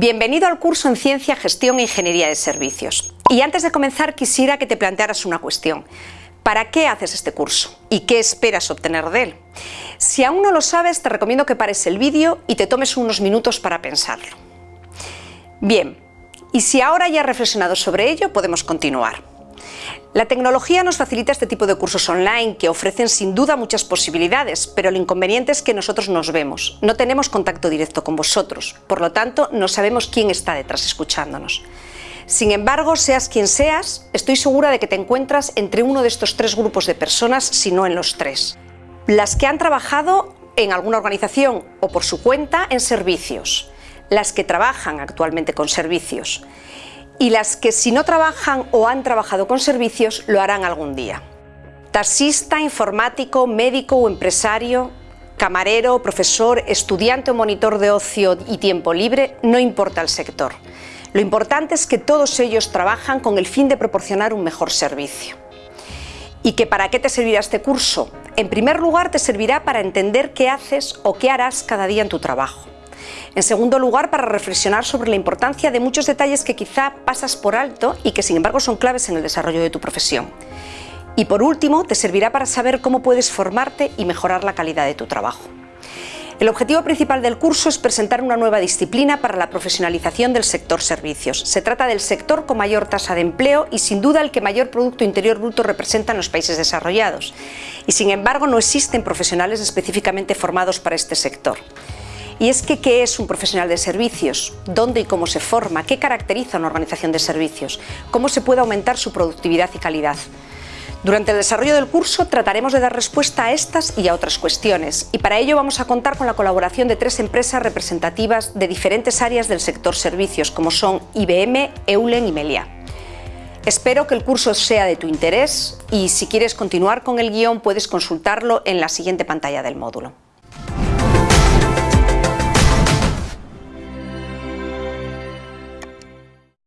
Bienvenido al curso en Ciencia, Gestión e Ingeniería de Servicios. Y antes de comenzar quisiera que te plantearas una cuestión. ¿Para qué haces este curso? ¿Y qué esperas obtener de él? Si aún no lo sabes, te recomiendo que pares el vídeo y te tomes unos minutos para pensarlo. Bien, y si ahora ya has reflexionado sobre ello, podemos continuar. La tecnología nos facilita este tipo de cursos online que ofrecen sin duda muchas posibilidades, pero el inconveniente es que nosotros nos vemos, no tenemos contacto directo con vosotros, por lo tanto no sabemos quién está detrás escuchándonos. Sin embargo, seas quien seas, estoy segura de que te encuentras entre uno de estos tres grupos de personas, si no en los tres. Las que han trabajado en alguna organización o por su cuenta en servicios, las que trabajan actualmente con servicios y las que si no trabajan o han trabajado con servicios lo harán algún día. Taxista, informático, médico o empresario, camarero, profesor, estudiante o monitor de ocio y tiempo libre, no importa el sector. Lo importante es que todos ellos trabajan con el fin de proporcionar un mejor servicio. ¿Y que para qué te servirá este curso? En primer lugar, te servirá para entender qué haces o qué harás cada día en tu trabajo. En segundo lugar, para reflexionar sobre la importancia de muchos detalles que quizá pasas por alto y que sin embargo son claves en el desarrollo de tu profesión. Y por último, te servirá para saber cómo puedes formarte y mejorar la calidad de tu trabajo. El objetivo principal del curso es presentar una nueva disciplina para la profesionalización del sector servicios. Se trata del sector con mayor tasa de empleo y sin duda el que mayor Producto Interior Bruto representa en los países desarrollados. Y sin embargo no existen profesionales específicamente formados para este sector. Y es que, ¿qué es un profesional de servicios? ¿Dónde y cómo se forma? ¿Qué caracteriza una organización de servicios? ¿Cómo se puede aumentar su productividad y calidad? Durante el desarrollo del curso trataremos de dar respuesta a estas y a otras cuestiones y para ello vamos a contar con la colaboración de tres empresas representativas de diferentes áreas del sector servicios como son IBM, Eulen y Melia. Espero que el curso sea de tu interés y si quieres continuar con el guion puedes consultarlo en la siguiente pantalla del módulo.